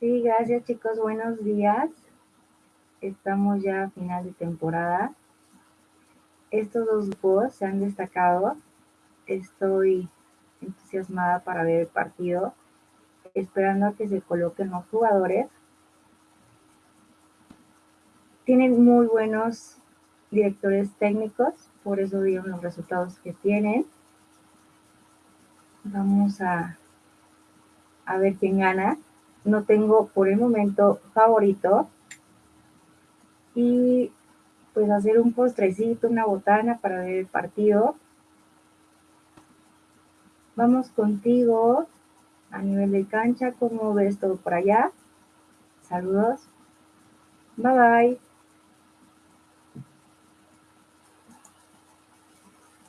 Sí, gracias chicos, buenos días. Estamos ya a final de temporada. Estos dos se han destacado. Estoy entusiasmada para ver el partido, esperando a que se coloquen los jugadores. Tienen muy buenos directores técnicos, por eso dieron los resultados que tienen. Vamos a ver quién gana. No tengo por el momento favorito. Y pues hacer un postrecito, una botana para ver el partido. Vamos contigo a nivel de cancha, ¿cómo ves todo por allá? Saludos. Bye bye.